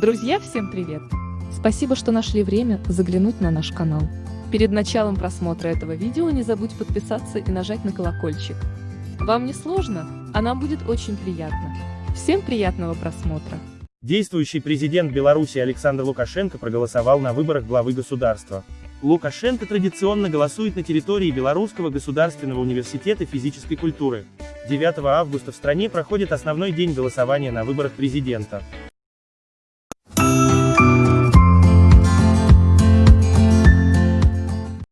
Друзья, всем привет! Спасибо, что нашли время заглянуть на наш канал. Перед началом просмотра этого видео не забудь подписаться и нажать на колокольчик. Вам не сложно, а нам будет очень приятно. Всем приятного просмотра! Действующий президент Беларуси Александр Лукашенко проголосовал на выборах главы государства. Лукашенко традиционно голосует на территории Белорусского государственного университета физической культуры. 9 августа в стране проходит основной день голосования на выборах президента.